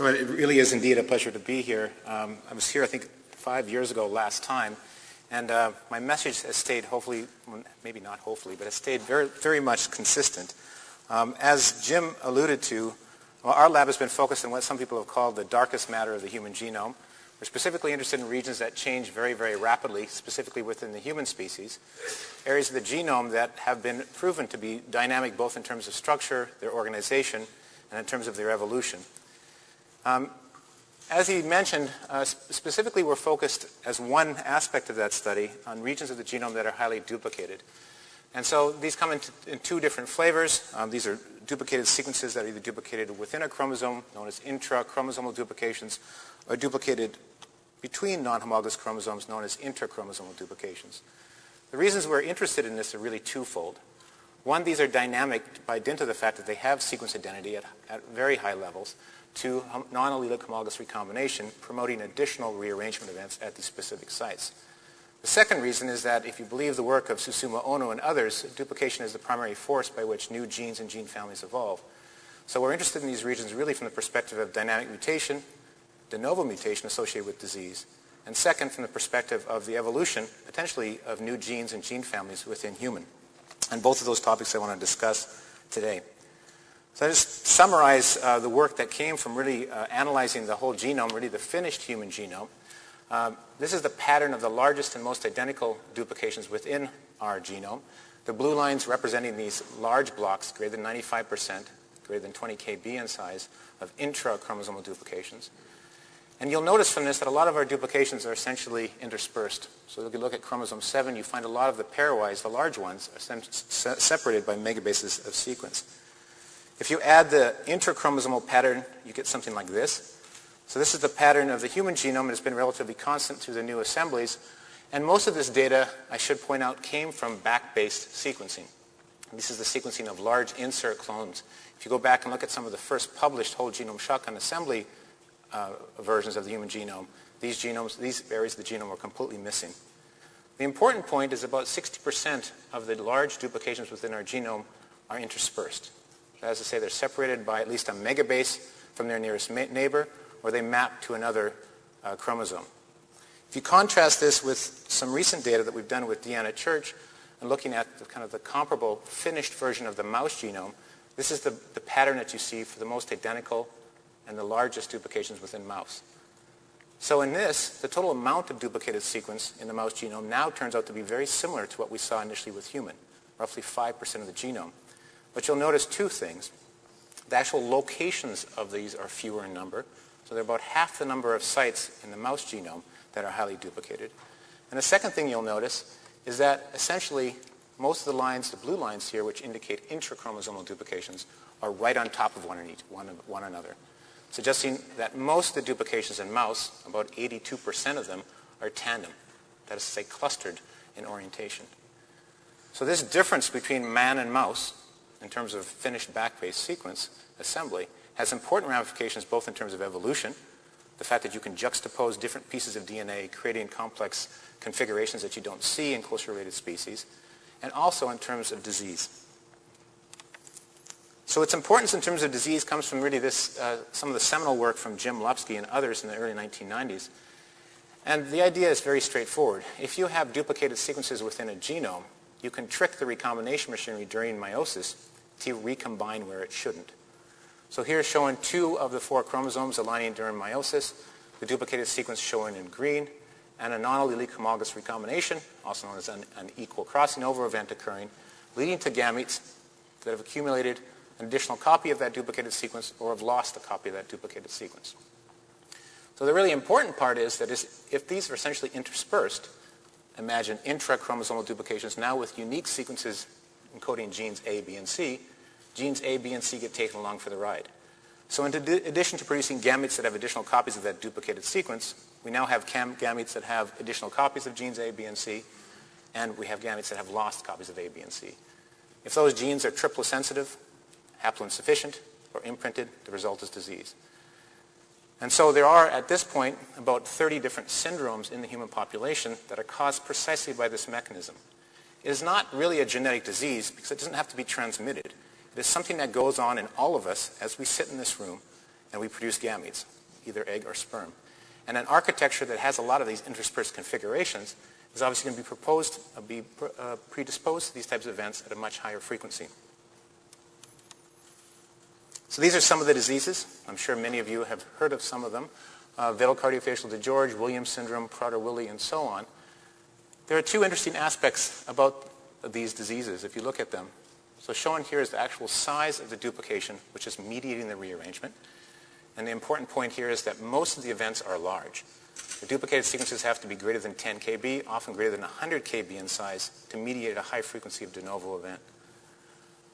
So it really is indeed a pleasure to be here. Um, I was here, I think, five years ago last time, and uh, my message has stayed hopefully, maybe not hopefully, but has stayed very, very much consistent. Um, as Jim alluded to, well, our lab has been focused on what some people have called the darkest matter of the human genome. We're specifically interested in regions that change very, very rapidly, specifically within the human species, areas of the genome that have been proven to be dynamic both in terms of structure, their organization, and in terms of their evolution. Um, as he mentioned, uh, specifically we're focused as one aspect of that study on regions of the genome that are highly duplicated. And so these come in, in two different flavors. Um, these are duplicated sequences that are either duplicated within a chromosome, known as intrachromosomal duplications, or duplicated between non-homologous chromosomes, known as interchromosomal duplications. The reasons we're interested in this are really twofold. One, these are dynamic by dint of the fact that they have sequence identity at, at very high levels to non-allelic homologous recombination, promoting additional rearrangement events at these specific sites. The second reason is that if you believe the work of Susumu Ohno and others, duplication is the primary force by which new genes and gene families evolve. So we're interested in these regions really from the perspective of dynamic mutation, de novo mutation associated with disease, and second from the perspective of the evolution, potentially, of new genes and gene families within human. And both of those topics I want to discuss today. So I just summarize uh, the work that came from really uh, analyzing the whole genome, really the finished human genome. Uh, this is the pattern of the largest and most identical duplications within our genome. The blue lines representing these large blocks, greater than 95%, greater than 20 kb in size, of intrachromosomal duplications. And you'll notice from this that a lot of our duplications are essentially interspersed. So if you look at chromosome 7, you find a lot of the pairwise, the large ones, are separated by megabases of sequence. If you add the interchromosomal pattern, you get something like this. So this is the pattern of the human genome. and It's been relatively constant through the new assemblies. And most of this data, I should point out, came from BAC-based sequencing. This is the sequencing of large insert clones. If you go back and look at some of the first published whole genome shotgun assembly uh, versions of the human genome, these genomes, these areas of the genome are completely missing. The important point is about 60% of the large duplications within our genome are interspersed. As I say, they're separated by at least a megabase from their nearest neighbor, or they map to another uh, chromosome. If you contrast this with some recent data that we've done with Deanna Church, and looking at the kind of the comparable finished version of the mouse genome, this is the, the pattern that you see for the most identical and the largest duplications within mouse. So in this, the total amount of duplicated sequence in the mouse genome now turns out to be very similar to what we saw initially with human, roughly 5% of the genome. But you'll notice two things. The actual locations of these are fewer in number. So they're about half the number of sites in the mouse genome that are highly duplicated. And the second thing you'll notice is that essentially most of the lines, the blue lines here, which indicate intrachromosomal duplications, are right on top of one, one, one another, suggesting that most of the duplications in mouse, about 82% of them, are tandem, that is to say clustered in orientation. So this difference between man and mouse in terms of finished BAC-based sequence assembly has important ramifications both in terms of evolution, the fact that you can juxtapose different pieces of DNA creating complex configurations that you don't see in closely related species, and also in terms of disease. So its importance in terms of disease comes from really this, uh, some of the seminal work from Jim Lupski and others in the early 1990s. And the idea is very straightforward. If you have duplicated sequences within a genome, you can trick the recombination machinery during meiosis to recombine where it shouldn't. So here's showing two of the four chromosomes aligning during meiosis, the duplicated sequence shown in green, and a non-allelic homologous recombination, also known as an, an equal crossing over event occurring, leading to gametes that have accumulated an additional copy of that duplicated sequence or have lost a copy of that duplicated sequence. So the really important part is that is, if these are essentially interspersed, imagine intrachromosomal duplications now with unique sequences encoding genes A, B, and C, genes A, B, and C get taken along for the ride. So in addition to producing gametes that have additional copies of that duplicated sequence, we now have gametes that have additional copies of genes A, B, and C, and we have gametes that have lost copies of A, B, and C. If those genes are triplosensitive, sensitive, haploinsufficient, or imprinted, the result is disease. And so there are, at this point, about 30 different syndromes in the human population that are caused precisely by this mechanism. It is not really a genetic disease because it doesn't have to be transmitted. It is something that goes on in all of us as we sit in this room and we produce gametes, either egg or sperm. And an architecture that has a lot of these interspersed configurations is obviously going to be proposed, uh, be uh, predisposed to these types of events at a much higher frequency. So these are some of the diseases. I'm sure many of you have heard of some of them. Uh, velocardiofacial DiGeorge, Williams syndrome, Prader-Willi, and so on. There are two interesting aspects about these diseases if you look at them. So shown here is the actual size of the duplication, which is mediating the rearrangement. And the important point here is that most of the events are large. The duplicated sequences have to be greater than 10 kb, often greater than 100 kb in size, to mediate a high frequency of de novo event.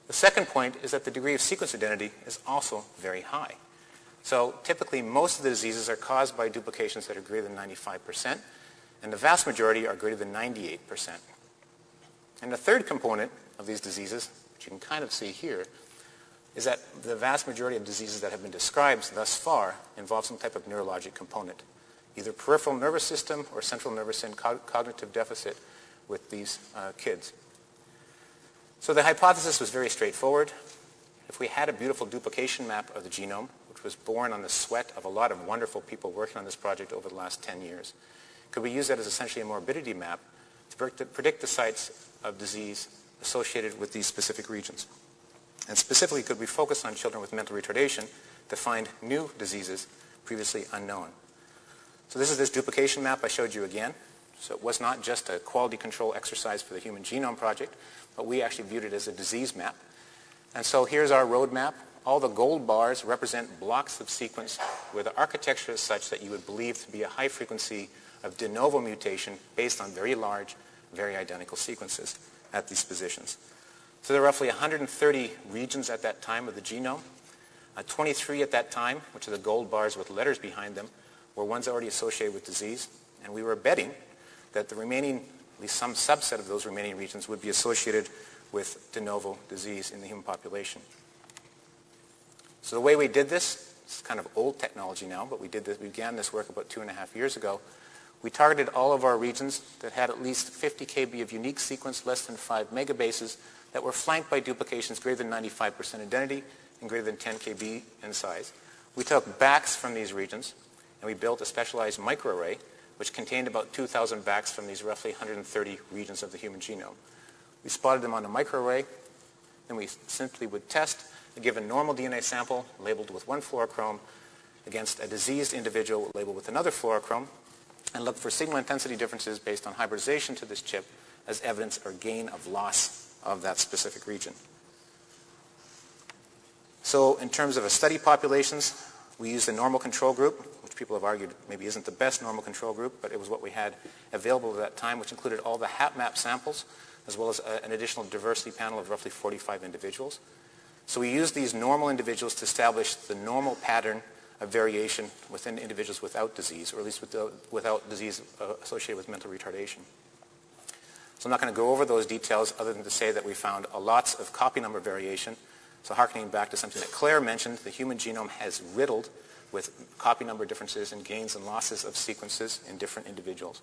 The second point is that the degree of sequence identity is also very high. So typically, most of the diseases are caused by duplications that are greater than 95%, and the vast majority are greater than 98%. And the third component of these diseases, which you can kind of see here, is that the vast majority of diseases that have been described thus far involve some type of neurologic component, either peripheral nervous system or central nervous system cognitive deficit with these uh, kids. So the hypothesis was very straightforward. If we had a beautiful duplication map of the genome, which was born on the sweat of a lot of wonderful people working on this project over the last 10 years, could we use that as essentially a morbidity map to predict the sites of disease associated with these specific regions? And specifically, could we focus on children with mental retardation to find new diseases previously unknown? So this is this duplication map I showed you again. So it was not just a quality control exercise for the Human Genome Project, but we actually viewed it as a disease map. And so here's our roadmap. All the gold bars represent blocks of sequence where the architecture is such that you would believe to be a high frequency of de novo mutation based on very large, very identical sequences at these positions. So there are roughly 130 regions at that time of the genome. Uh, 23 at that time, which are the gold bars with letters behind them, were ones already associated with disease. And we were betting that the remaining, at least some subset of those remaining regions would be associated with de novo disease in the human population. So the way we did this, it's kind of old technology now, but we did this, we began this work about two and a half years ago. We targeted all of our regions that had at least 50 kb of unique sequence, less than 5 megabases, that were flanked by duplications greater than 95% identity and greater than 10 kb in size. We took BACs from these regions, and we built a specialized microarray which contained about 2,000 BACs from these roughly 130 regions of the human genome. We spotted them on a microarray, and we simply would test a given normal DNA sample labeled with one fluorochrome against a diseased individual labeled with another fluorochrome, and look for signal intensity differences based on hybridization to this chip as evidence or gain of loss of that specific region. So in terms of a study populations, we used a normal control group, which people have argued maybe isn't the best normal control group, but it was what we had available at that time, which included all the HapMap samples, as well as a, an additional diversity panel of roughly 45 individuals. So we used these normal individuals to establish the normal pattern of variation within individuals without disease, or at least without, without disease uh, associated with mental retardation. So I'm not going to go over those details other than to say that we found a lots of copy number variation. So harkening back to something that Claire mentioned, the human genome has riddled with copy number differences and gains and losses of sequences in different individuals.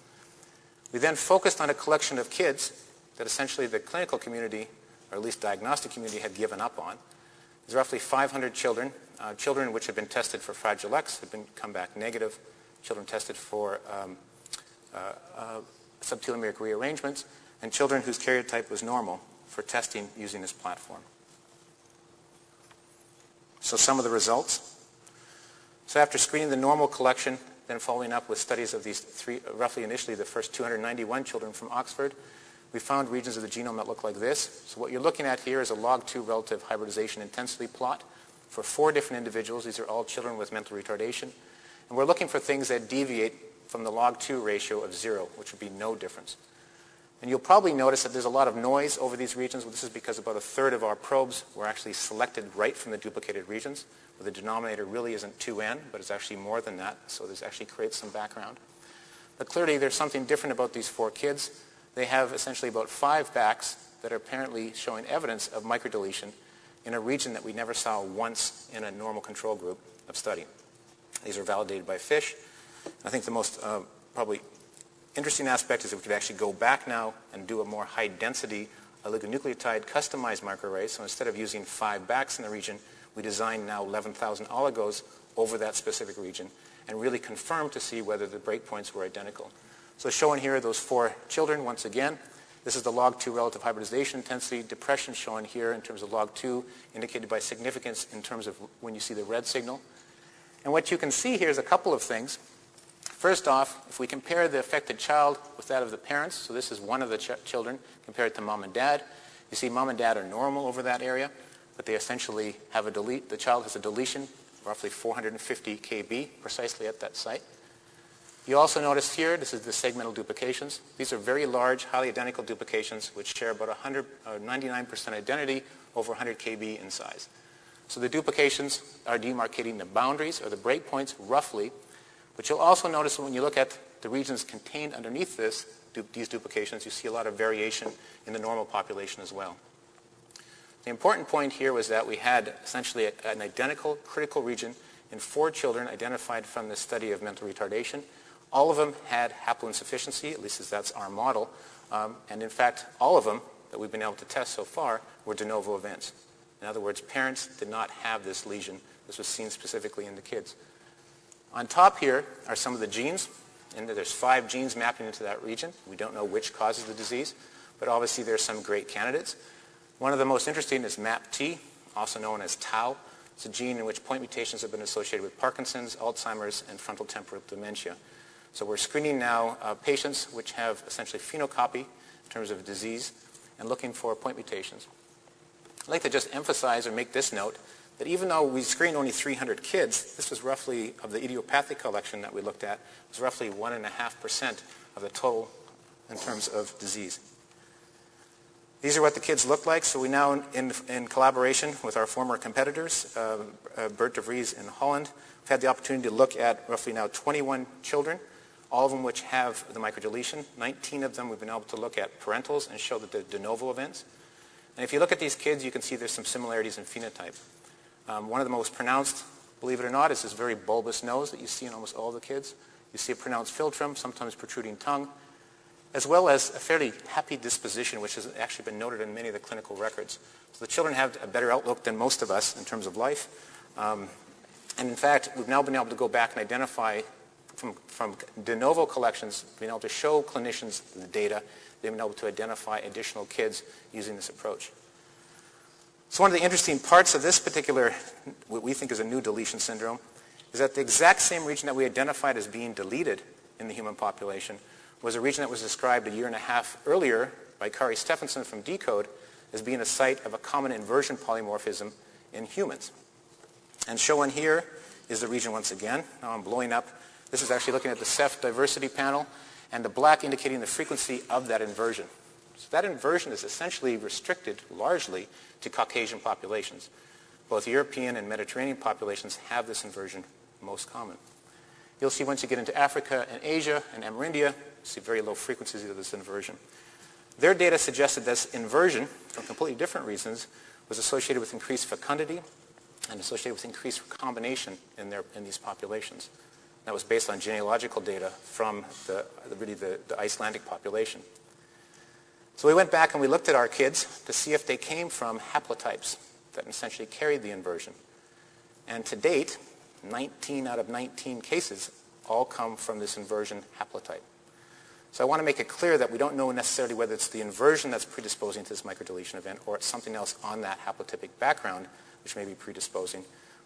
We then focused on a collection of kids that essentially the clinical community, or at least diagnostic community, had given up on. There's roughly 500 children, uh, children which have been tested for Fragile X have been come back negative, children tested for um, uh, uh, subtelomeric rearrangements, and children whose karyotype was normal for testing using this platform. So some of the results. So after screening the normal collection, then following up with studies of these three, roughly initially the first 291 children from Oxford, we found regions of the genome that look like this. So what you're looking at here is a log2 relative hybridization intensity plot for four different individuals. These are all children with mental retardation. And we're looking for things that deviate from the log2 ratio of zero, which would be no difference. And you'll probably notice that there's a lot of noise over these regions. Well, this is because about a third of our probes were actually selected right from the duplicated regions, where the denominator really isn't 2n, but it's actually more than that, so this actually creates some background. But clearly there's something different about these four kids. They have essentially about five BACs that are apparently showing evidence of microdeletion in a region that we never saw once in a normal control group of study. These are validated by FISH. I think the most uh, probably interesting aspect is that we could actually go back now and do a more high density oligonucleotide customized microarray. So instead of using five BACs in the region, we designed now 11,000 oligos over that specific region and really confirm to see whether the breakpoints were identical. So shown here are those four children once again. This is the log 2 relative hybridization intensity. Depression shown here in terms of log 2 indicated by significance in terms of when you see the red signal. And what you can see here is a couple of things. First off, if we compare the affected child with that of the parents, so this is one of the ch children compared to mom and dad, you see mom and dad are normal over that area, but they essentially have a delete, the child has a deletion, roughly 450 kb, precisely at that site. You also notice here, this is the segmental duplications. These are very large, highly identical duplications which share about 100, uh, 99% identity over 100 kb in size. So the duplications are demarcating the boundaries or the breakpoints roughly, but you'll also notice when you look at the regions contained underneath this, du these duplications, you see a lot of variation in the normal population as well. The important point here was that we had essentially a, an identical critical region in four children identified from the study of mental retardation. All of them had haploinsufficiency, at least as that's our model. Um, and in fact, all of them that we've been able to test so far were de novo events. In other words, parents did not have this lesion. This was seen specifically in the kids. On top here are some of the genes. And there's five genes mapping into that region. We don't know which causes the disease, but obviously there's some great candidates. One of the most interesting is MAPT, also known as tau. It's a gene in which point mutations have been associated with Parkinson's, Alzheimer's, and frontal temporal dementia. So we're screening now uh, patients which have essentially phenocopy in terms of disease and looking for point mutations. I'd like to just emphasize or make this note that even though we screened only 300 kids, this was roughly, of the idiopathic collection that we looked at, was roughly 1.5% of the total in terms of disease. These are what the kids look like. So we now, in, in collaboration with our former competitors, uh, uh, Bert de Vries in Holland, have had the opportunity to look at roughly now 21 children, all of them which have the microdeletion. 19 of them we've been able to look at parentals and show that they're de novo events. And if you look at these kids, you can see there's some similarities in phenotype. Um, one of the most pronounced, believe it or not, is this very bulbous nose that you see in almost all the kids. You see a pronounced philtrum, sometimes protruding tongue, as well as a fairly happy disposition, which has actually been noted in many of the clinical records. So the children have a better outlook than most of us in terms of life. Um, and in fact, we've now been able to go back and identify from, from de novo collections, being able to show clinicians the data, they've been able to identify additional kids using this approach. So one of the interesting parts of this particular, what we think is a new deletion syndrome, is that the exact same region that we identified as being deleted in the human population was a region that was described a year and a half earlier by Kari Stefansson from deCODE as being a site of a common inversion polymorphism in humans. And shown here is the region once again. Now I'm blowing up. This is actually looking at the CEPH diversity panel and the black indicating the frequency of that inversion. So that inversion is essentially restricted largely to Caucasian populations. Both European and Mediterranean populations have this inversion most common. You'll see once you get into Africa and Asia and Amerindia, see very low frequencies of this inversion. Their data suggested this inversion, for completely different reasons, was associated with increased fecundity and associated with increased recombination in, their, in these populations. That was based on genealogical data from the, really the, the Icelandic population. So we went back and we looked at our kids to see if they came from haplotypes that essentially carried the inversion. And to date, 19 out of 19 cases all come from this inversion haplotype. So I want to make it clear that we don't know necessarily whether it's the inversion that's predisposing to this microdeletion event or it's something else on that haplotypic background which may be predisposing.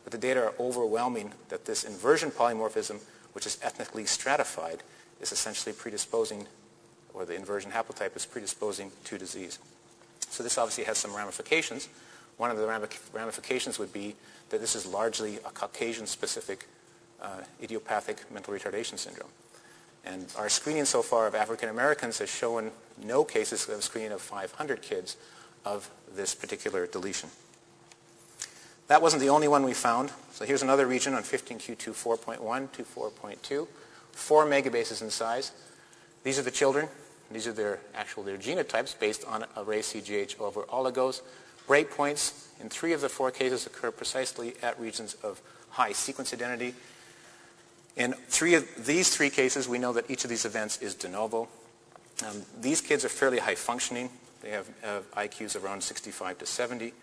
But the data are overwhelming that this inversion polymorphism, which is ethnically stratified, is essentially predisposing or the inversion haplotype is predisposing to disease. So this obviously has some ramifications. One of the ramifications would be that this is largely a Caucasian-specific uh, idiopathic mental retardation syndrome. And our screening so far of African Americans has shown no cases of screening of 500 kids of this particular deletion. That wasn't the only one we found. So here's another region on 15q24.1 to 4.2, four megabases in size. These are the children these are their actual their genotypes based on array CGH over oligos. Breakpoints in three of the four cases occur precisely at regions of high sequence identity. In three of these three cases, we know that each of these events is de novo. Um, these kids are fairly high functioning. They have uh, IQs around 65 to 70.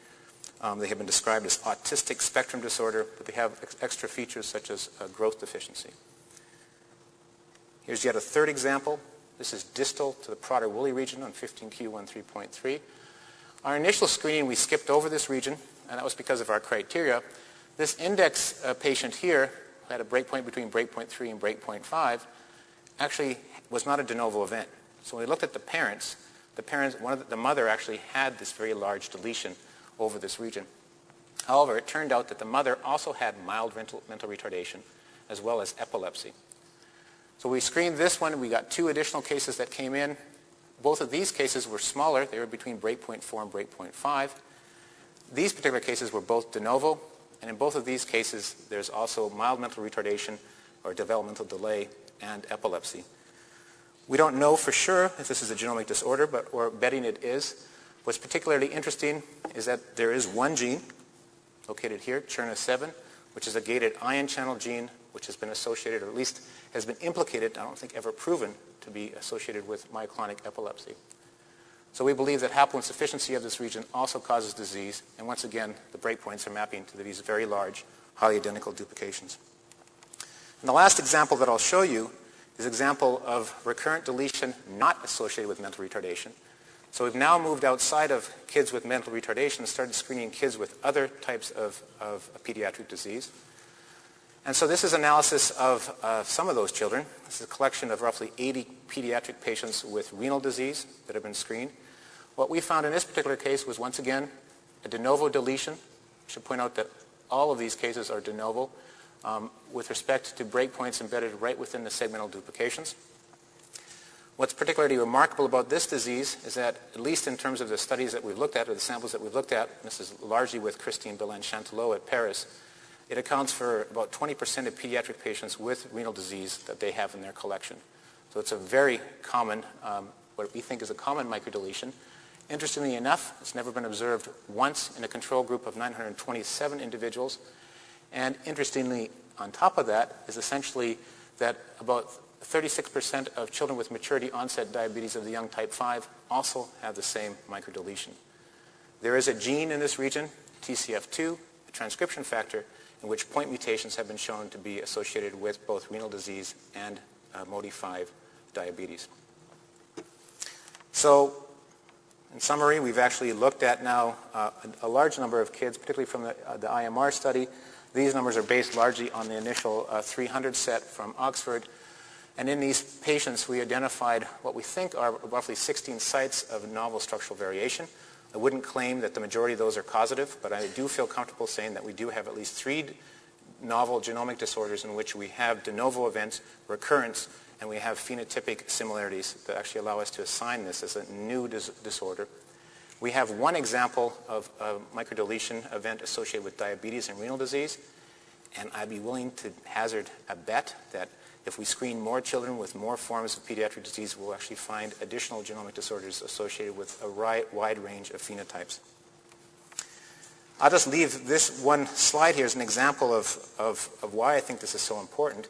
Um, they have been described as autistic spectrum disorder, but they have ex extra features such as uh, growth deficiency. Here's yet a third example. This is distal to the Prader-Willi region on 15q13.3. Our initial screening, we skipped over this region, and that was because of our criteria. This index uh, patient here who had a breakpoint between breakpoint 3 and breakpoint 5 actually was not a de novo event. So when we looked at the parents, the parents, one of the, the mother actually had this very large deletion over this region. However, it turned out that the mother also had mild mental, mental retardation as well as epilepsy. So we screened this one. We got two additional cases that came in. Both of these cases were smaller. They were between breakpoint 4 and breakpoint 5. These particular cases were both de novo, and in both of these cases, there's also mild mental retardation or developmental delay and epilepsy. We don't know for sure if this is a genomic disorder, but we're betting it is. What's particularly interesting is that there is one gene located here, CHRNA7, which is a gated ion channel gene which has been associated, or at least has been implicated, I don't think ever proven, to be associated with myoclonic epilepsy. So we believe that haploinsufficiency of this region also causes disease, and once again, the breakpoints are mapping to these very large, highly identical duplications. And the last example that I'll show you is example of recurrent deletion not associated with mental retardation. So we've now moved outside of kids with mental retardation and started screening kids with other types of, of pediatric disease. And so this is analysis of uh, some of those children. This is a collection of roughly 80 pediatric patients with renal disease that have been screened. What we found in this particular case was once again a de novo deletion. I should point out that all of these cases are de novo um, with respect to breakpoints embedded right within the segmental duplications. What's particularly remarkable about this disease is that, at least in terms of the studies that we've looked at, or the samples that we've looked at, this is largely with Christine Bellanné-Chantelot at Paris, it accounts for about 20% of pediatric patients with renal disease that they have in their collection. So it's a very common, um, what we think is a common microdeletion. Interestingly enough, it's never been observed once in a control group of 927 individuals. And interestingly, on top of that is essentially that about 36% of children with maturity onset diabetes of the young type 5 also have the same microdeletion. There is a gene in this region, TCF2, a transcription factor, in which point mutations have been shown to be associated with both renal disease and uh, MODY5 diabetes. So in summary, we've actually looked at now uh, a, a, large number of kids, particularly from the, uh, the IMR study, these numbers are based largely on the initial uh, 300 set from Oxford. And in these patients, we identified what we think are roughly 16 sites of novel structural variation. I wouldn't claim that the majority of those are causative, but I do feel comfortable saying that we do have at least three novel genomic disorders in which we have de novo events, recurrence, and we have phenotypic similarities that actually allow us to assign this as a new dis disorder. We have one example of a microdeletion event associated with diabetes and renal disease, and I'd be willing to hazard a bet that if we screen more children with more forms of pediatric disease, we'll actually find additional genomic disorders associated with a wide range of phenotypes. I'll just leave this one slide here as an example of, of, of why I think this is so important.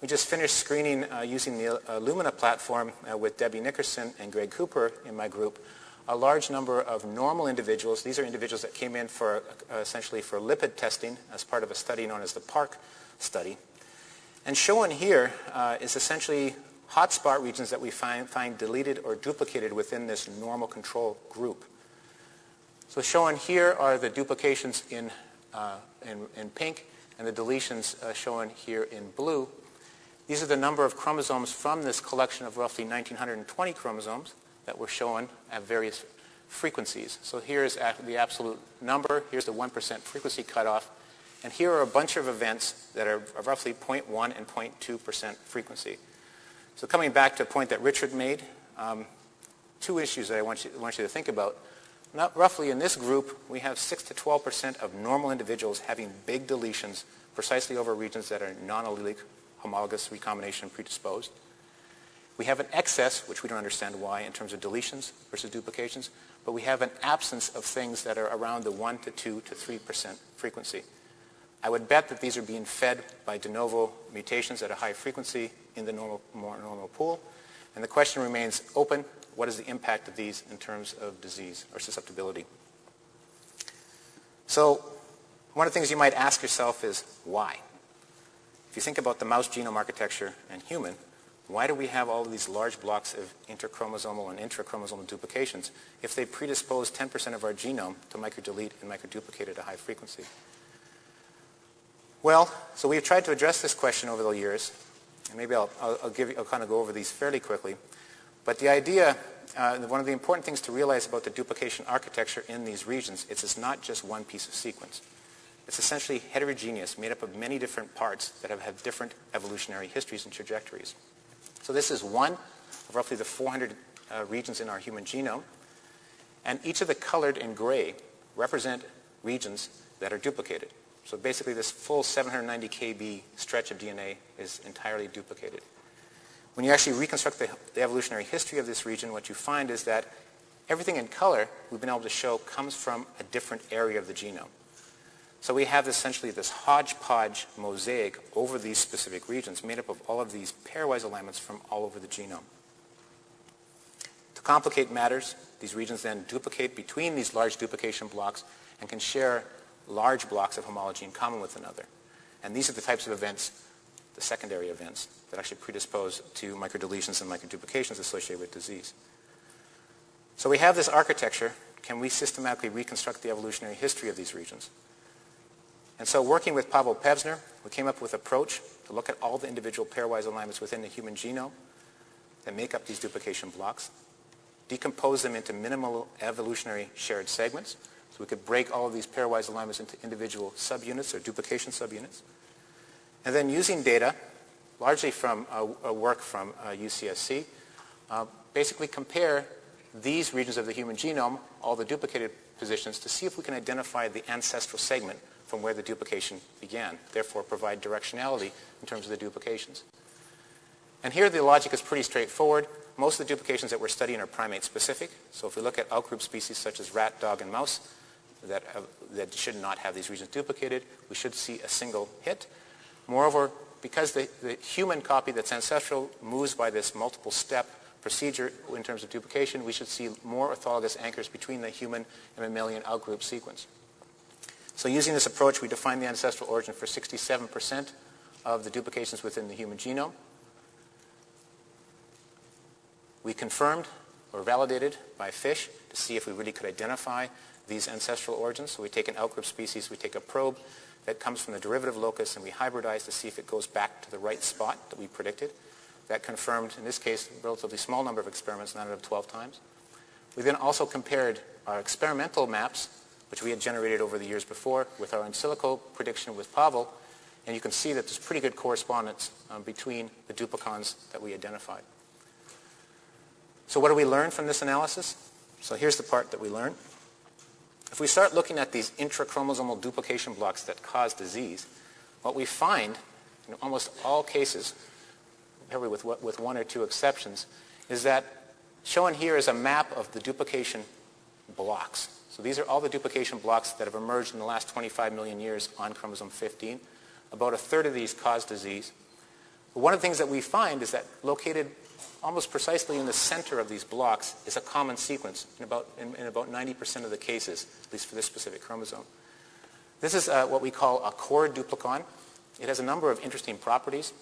We just finished screening uh, using the uh, Illumina platform uh, with Debbie Nickerson and Greg Cooper in my group a large number of normal individuals. These are individuals that came in for uh, essentially for lipid testing as part of a study known as the PARC study. And shown here uh, is essentially hotspot regions that we find, find deleted or duplicated within this normal control group. So shown here are the duplications in, uh, in, in, pink and the deletions uh, shown here in blue. These are the number of chromosomes from this collection of roughly 1920 chromosomes that were shown at various frequencies. So here's the absolute number. Here's the 1% frequency cutoff. And here are a bunch of events that are roughly 0.1 and 0.2% frequency. So coming back to a point that Richard made, um, two issues that I want you, want you to think about. Not roughly in this group, we have 6 to 12% of normal individuals having big deletions precisely over regions that are non-allelic homologous recombination predisposed. We have an excess, which we don't understand why, in terms of deletions versus duplications, but we have an absence of things that are around the 1 to 2 to 3% frequency. I would bet that these are being fed by de novo mutations at a high frequency in the normal, more normal pool. And the question remains open, what is the impact of these in terms of disease or susceptibility? So one of the things you might ask yourself is why? If you think about the mouse genome architecture and human, why do we have all of these large blocks of interchromosomal and intrachromosomal duplications if they predispose 10% of our genome to microdelete and microduplicate at a high frequency? Well, so we've tried to address this question over the years, and maybe I'll, I'll, I'll give you, I'll kind of go over these fairly quickly. But the idea, uh, one of the important things to realize about the duplication architecture in these regions is it's not just one piece of sequence. It's essentially heterogeneous, made up of many different parts that have had different evolutionary histories and trajectories. So this is one of roughly the 400 uh, regions in our human genome. And each of the colored in gray represent regions that are duplicated. So basically this full 790 kb stretch of DNA is entirely duplicated. When you actually reconstruct the, the, evolutionary history of this region, what you find is that everything in color we've been able to show comes from a different area of the genome. So we have essentially this hodgepodge mosaic over these specific regions made up of all of these pairwise alignments from all over the genome. To complicate matters, these regions then duplicate between these large duplication blocks and can share large blocks of homology in common with another. And these are the types of events, the secondary events, that actually predispose to microdeletions and microduplications associated with disease. So we have this architecture. Can we systematically reconstruct the evolutionary history of these regions? And so working with Pavel Pevzner, we came up with an approach to look at all the individual pairwise alignments within the human genome that make up these duplication blocks, decompose them into minimal evolutionary shared segments, so we could break all of these pairwise alignments into individual subunits or duplication subunits. And then using data, largely from a, work from uh, UCSC, uh, basically compare these regions of the human genome, all the duplicated positions, to see if we can identify the ancestral segment from where the duplication began, therefore provide directionality in terms of the duplications. And here the logic is pretty straightforward. Most of the duplications that we're studying are primate specific. So if we look at outgroup species such as rat, dog, and mouse that, have, that should not have these regions duplicated, we should see a single hit. Moreover, because the, the human copy that's ancestral moves by this multiple step procedure in terms of duplication, we should see more orthologous anchors between the human and mammalian outgroup sequence. So using this approach, we define the ancestral origin for 67% of the duplications within the human genome. We confirmed or validated by FISH to see if we really could identify these ancestral origins. So we take an outgroup species, we take a probe that comes from the derivative locus, and we hybridize to see if it goes back to the right spot that we predicted. That confirmed, in this case, a relatively small number of experiments, 9 out of 12 times. We then also compared our experimental maps which we had generated over the years before with our in silico prediction with Pavel, and you can see that there's pretty good correspondence um, between the duplicons that we identified. So what do we learn from this analysis? So here's the part that we learned. If we start looking at these intrachromosomal duplication blocks that cause disease, what we find in almost all cases, probably with, with one or two exceptions, is that shown here is a map of the duplication blocks. So these are all the duplication blocks that have emerged in the last 25 million years on chromosome 15. About a third of these cause disease. But one of the things that we find is that located almost precisely in the center of these blocks is a common sequence in about, in, in about 90% of the cases, at least for this specific chromosome. This is uh, what we call a core duplicon. It has a number of interesting properties.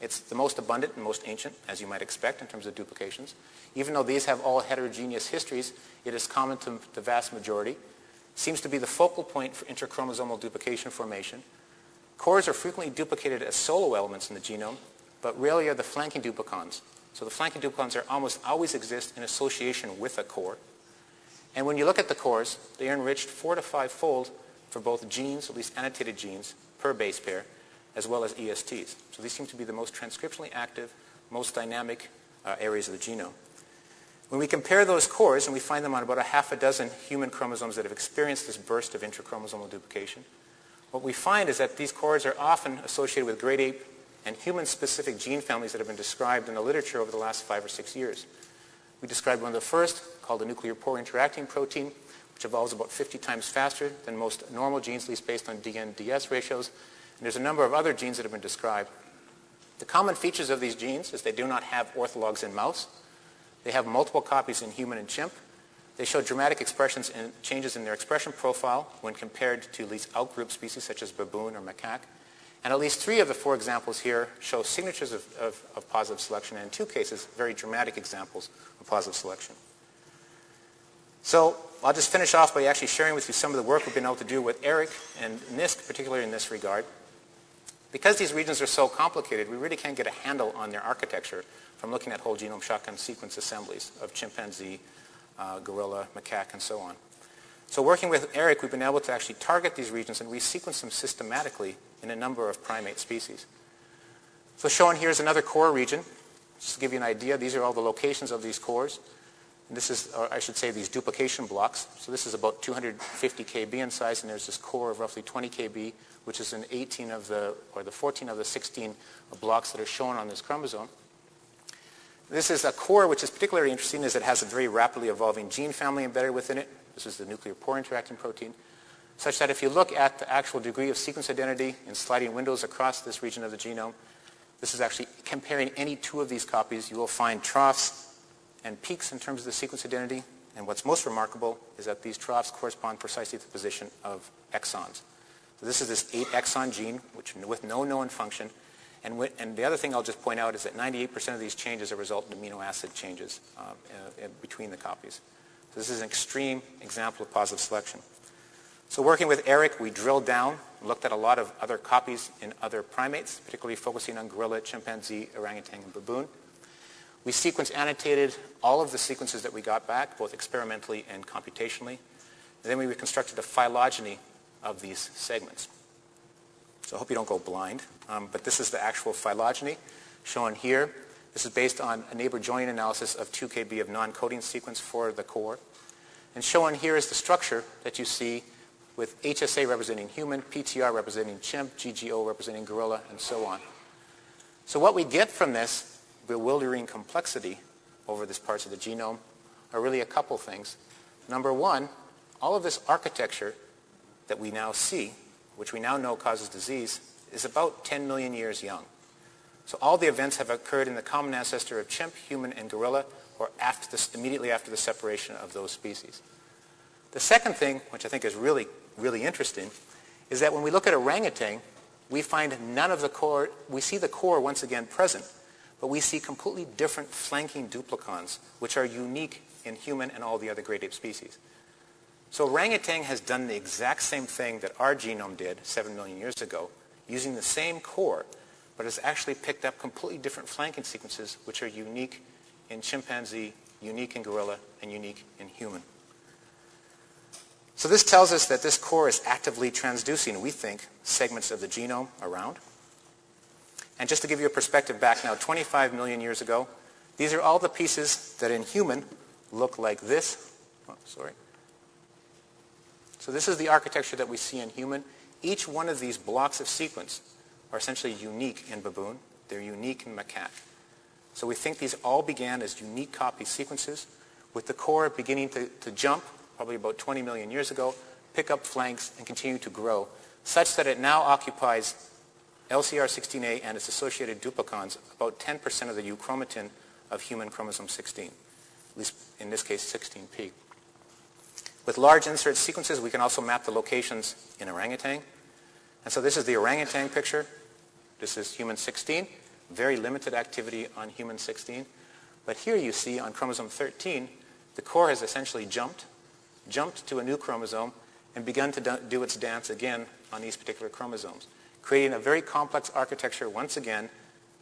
It's the most abundant and most ancient, as you might expect, in terms of duplications. Even though these have all heterogeneous histories, it is common to the vast majority. Seems to be the focal point for interchromosomal duplication formation. Cores are frequently duplicated as solo elements in the genome, but rarely are the flanking duplicons. So the flanking duplicons are almost always exist in association with a core. And when you look at the cores, they are enriched four to five fold for both genes, at least annotated genes, per base pair, as well as ESTs. So these seem to be the most transcriptionally active, most dynamic uh, areas of the genome. When we compare those cores, and we find them on about a half a dozen human chromosomes that have experienced this burst of intrachromosomal duplication, what we find is that these cores are often associated with great ape and human-specific gene families that have been described in the literature over the last five or six years. We described one of the first, called the nuclear pore interacting protein, which evolves about 50 times faster than most normal genes, at least based on DN-DS ratios, and there's a number of other genes that have been described. The common features of these genes is they do not have orthologs in mouse. They have multiple copies in human and chimp. They show dramatic expressions in changes in their expression profile when compared to at least outgroup species such as baboon or macaque. And at least three of the four examples here show signatures of, of, of positive selection, and in two cases, very dramatic examples of positive selection. So I'll just finish off by actually sharing with you some of the work we've been able to do with Eric and NISC, particularly in this regard. Because these regions are so complicated, we really can't get a handle on their architecture from looking at whole genome shotgun sequence assemblies of chimpanzee, uh, gorilla, macaque, and so on. So working with Eric, we've been able to actually target these regions and resequence them systematically in a number of primate species. So shown here is another core region. Just to give you an idea, these are all the locations of these cores. And this is, or I should say, these duplication blocks. So this is about 250 kb in size, and there's this core of roughly 20 kb, which is in 18 of the, or the 14 of the 16 blocks that are shown on this chromosome. This is a core which is particularly interesting as it has a very rapidly evolving gene family embedded within it. This is the nuclear pore interacting protein such that if you look at the actual degree of sequence identity in sliding windows across this region of the genome, this is actually comparing any two of these copies. You will find troughs and peaks in terms of the sequence identity. And what's most remarkable is that these troughs correspond precisely to the position of exons. So this is this 8 exon gene which, with no known function. And, and, the other thing I'll just point out is that 98% of these changes are result in amino acid changes uh, uh, between the copies. So this is an extreme example of positive selection. So working with Eric, we drilled down, looked at a lot of other copies in other primates, particularly focusing on gorilla, chimpanzee, orangutan, and baboon. We sequence annotated all of the sequences that we got back, both experimentally and computationally. And then we reconstructed the phylogeny of these segments. So I hope you don't go blind, um, but this is the actual phylogeny shown here. This is based on a neighbor joining analysis of 2 kb of non-coding sequence for the core. And shown here is the structure that you see with HSA representing human, PTR representing chimp, GGO representing gorilla, and so on. So what we get from this bewildering complexity over these parts of the genome are really a couple things. Number one, all of this architecture that we now see, which we now know causes disease, is about 10 million years young. So all the events have occurred in the common ancestor of chimp, human, and gorilla, or after this, immediately after the separation of those species. The second thing, which I think is really really interesting is that when we look at orangutan, we find none of the core, we see the core once again present, but we see completely different flanking duplicons, which are unique in human and all the other great ape species. So orangutan has done the exact same thing that our genome did 7 million years ago, using the same core, but has actually picked up completely different flanking sequences, which are unique in chimpanzee, unique in gorilla, and unique in human. So this tells us that this core is actively transducing, we think, segments of the genome around. And just to give you a perspective back now 25 million years ago, these are all the pieces that in human look like this. Oh, sorry. So this is the architecture that we see in human. Each one of these blocks of sequence are essentially unique in baboon. They're unique in macaque. So we think these all began as unique copy sequences with the core beginning to, to jump probably about 20 million years ago, pick up flanks and continue to grow, such that it now occupies LCR16A and its associated duplicons, about 10% of the euchromatin of human chromosome 16, at least in this case 16p. With large insert sequences, we can also map the locations in orangutan. And so this is the orangutan picture. This is human 16, very limited activity on human 16. But here you see on chromosome 13, the core has essentially jumped jumped to a new chromosome and begun to do its dance again on these particular chromosomes, creating a very complex architecture once again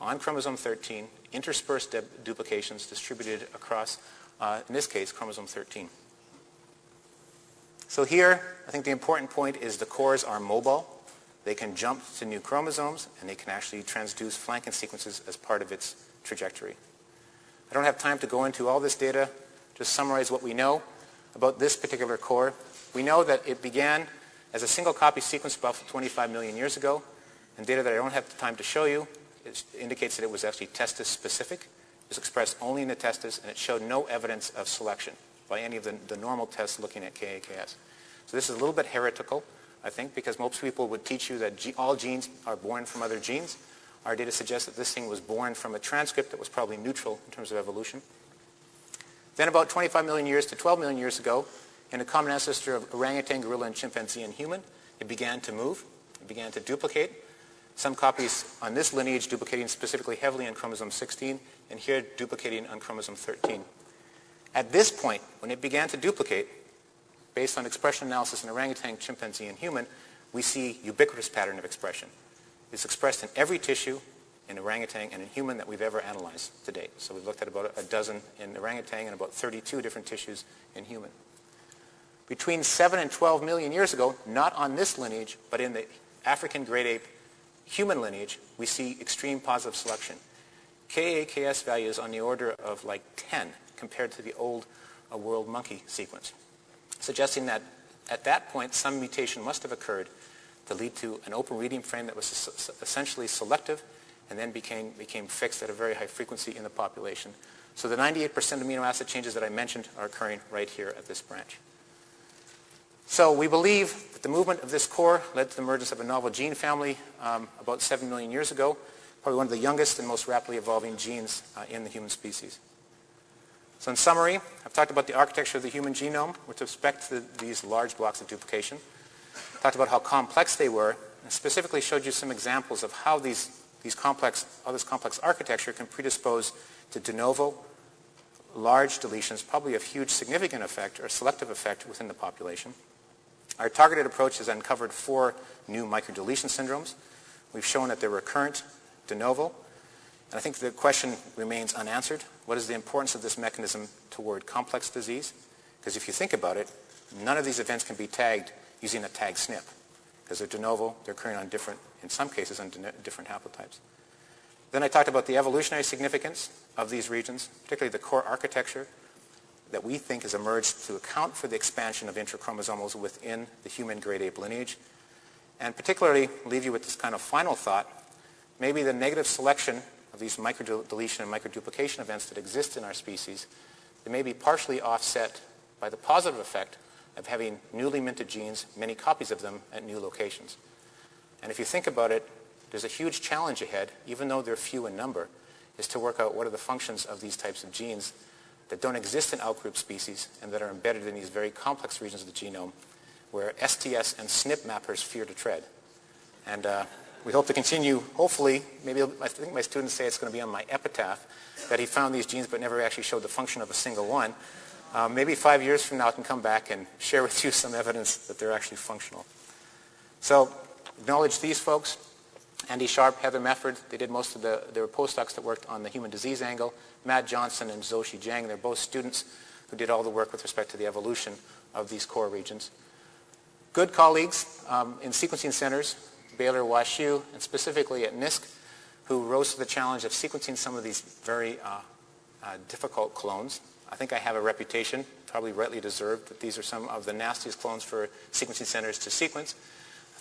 on chromosome 13, interspersed duplications distributed across, uh, in this case, chromosome 13. So here, I think the important point is the cores are mobile. They can jump to new chromosomes, and they can actually transduce flanking sequences as part of its trajectory. I don't have time to go into all this data, just summarize what we know about this particular core. We know that it began as a single copy sequence about 25 million years ago, and data that I don't have the time to show you indicates that it was actually testis specific. It was expressed only in the testis, and it showed no evidence of selection by any of the, the normal tests looking at KAKS. So this is a little bit heretical, I think, because most people would teach you that all genes are born from other genes. Our data suggests that this thing was born from a transcript that was probably neutral in terms of evolution. Then about 25 million years to 12 million years ago, in a common ancestor of orangutan, gorilla, and chimpanzee and human, it began to move. It began to duplicate. Some copies on this lineage duplicating specifically heavily on chromosome 16, and here duplicating on chromosome 13. At this point, when it began to duplicate, based on expression analysis in orangutan, chimpanzee, and human, we see ubiquitous pattern of expression. It's expressed in every tissue in orangutan and in human that we've ever analyzed to date. So we've looked at about a dozen in orangutan and about 32 different tissues in human. Between 7 and 12 million years ago, not on this lineage, but in the African great ape human lineage, we see extreme positive selection. KAKS values on the order of like 10 compared to the old uh, world monkey sequence, suggesting that at that point some mutation must have occurred to lead to an open reading frame that was essentially selective and then became, became fixed at a very high frequency in the population. So the 98% amino acid changes that I mentioned are occurring right here at this branch. So we believe that the movement of this core led to the emergence of a novel gene family um, about 7 million years ago, probably one of the youngest and most rapidly evolving genes uh, in the human species. So in summary, I've talked about the architecture of the human genome with respect to these large blocks of duplication. Talked about how complex they were, and specifically showed you some examples of how these, these complex, how this complex architecture can predispose to de novo, large deletions, probably of huge significant effect or selective effect within the population. Our targeted approach has uncovered four new microdeletion syndromes. We've shown that they're recurrent, de novo, and I think the question remains unanswered. What is the importance of this mechanism toward complex disease? Because if you think about it, none of these events can be tagged using a tag SNP because they're de novo, they're occurring on different, in some cases, on different haplotypes. Then I talked about the evolutionary significance of these regions, particularly the core architecture, that we think has emerged to account for the expansion of intrachromosomals within the human great ape lineage. And particularly leave you with this kind of final thought, maybe the negative selection of these microdeletion and microduplication events that exist in our species, they may be partially offset by the positive effect of having newly minted genes, many copies of them, at new locations. And if you think about it, there's a huge challenge ahead, even though they're few in number, is to work out what are the functions of these types of genes that don't exist in outgroup species and that are embedded in these very complex regions of the genome where STS and SNP mappers fear to tread. And uh, we hope to continue, hopefully, maybe I think my students say it's going to be on my epitaph, that he found these genes but never actually showed the function of a single one. Uh, maybe five years from now I can come back and share with you some evidence that they're actually functional. So acknowledge these folks. Andy Sharp, Heather Mefford, they did most of the, there were postdocs that worked on the human disease angle. Matt Johnson and Zhou Jiang, they're both students who did all the work with respect to the evolution of these core regions. Good colleagues um, in sequencing centers, Baylor, WashU, and specifically at NISC, who rose to the challenge of sequencing some of these very uh, uh, difficult clones. I think I have a reputation, probably rightly deserved, that these are some of the nastiest clones for sequencing centers to sequence.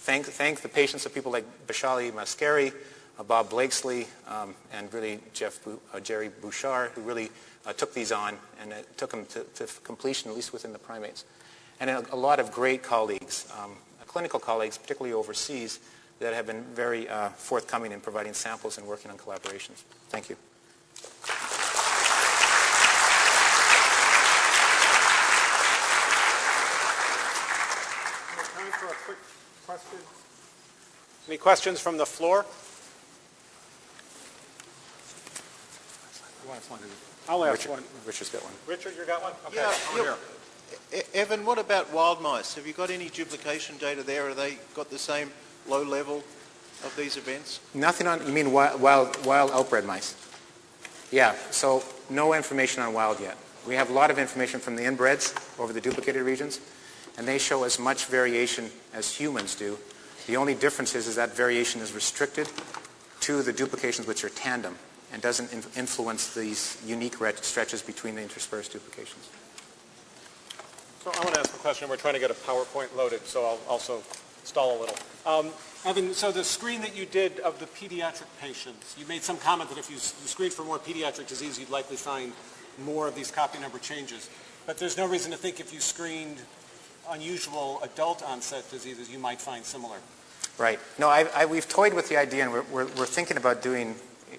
Thank, thank the patience of people like Baishali Maskeri, uh, Bob Blakesley, um, and really Jeff, uh, Jerry Bouffard, who really uh, took these on and took them to, to, completion, at least within the primates. And a, a lot of great colleagues, um, clinical colleagues, particularly overseas, that have been very uh, forthcoming in providing samples and working on collaborations. Thank you. Time for a quick question. Any questions from the floor? I'll ask Richard, one. Richard's got one. Richard, you got one? Okay, Yeah, over look, here. Evan, what about wild mice? Have you got any duplication data there? Are they got the same low level of these events? Nothing on, you mean wild, wild, wild outbred mice? Yeah, so no information on wild yet. We have a lot of information from the inbreds over the duplicated regions, and they show as much variation as humans do. The only difference is, is that variation is restricted to the duplications which are tandem and doesn't in influence these unique stretches between the interspersed duplications. So I want to ask a question. We're trying to get a PowerPoint loaded, so I'll also stall a little. Um, Evan, so the screen that you did of the pediatric patients, you made some comment that if you, you screened for more pediatric disease, you'd likely find more of these copy number changes. But there's no reason to think if you screened unusual adult onset diseases, you might find similar. Right. No, I, I, we've toyed with the idea, and we're, we're, we're thinking about doing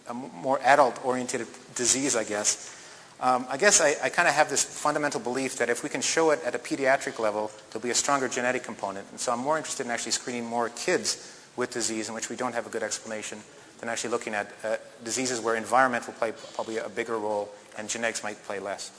a more adult-oriented disease, I guess. Um, I guess I, I kind of have this fundamental belief that if we can show it at a pediatric level, there'll be a stronger genetic component. And so I'm more interested in actually screening more kids with disease in which we don't have a good explanation than actually looking at uh, diseases where environment will play probably a bigger role and genetics might play less.